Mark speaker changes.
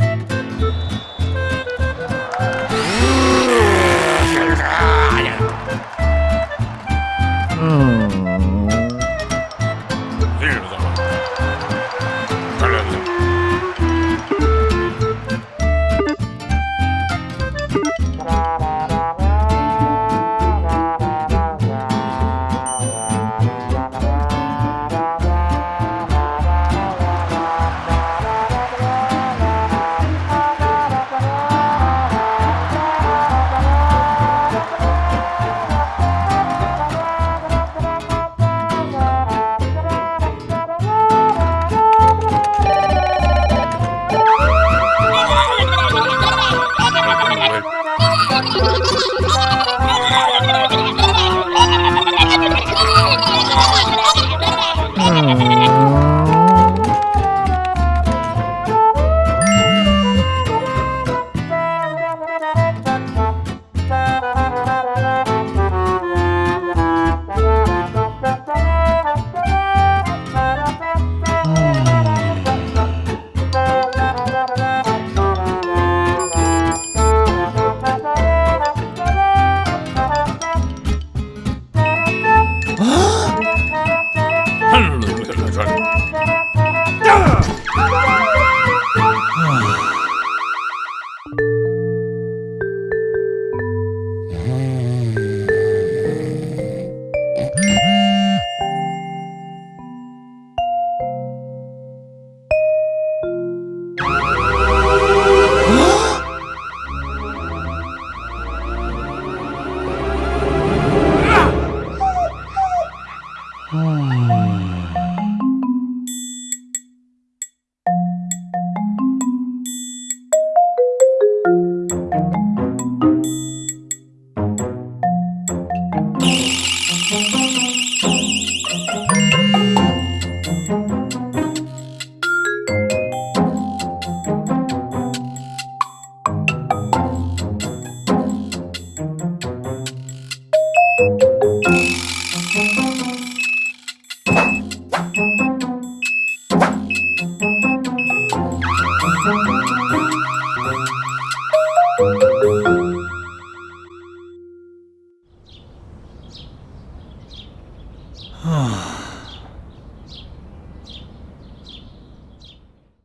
Speaker 1: Thank you. Thank you. 啊。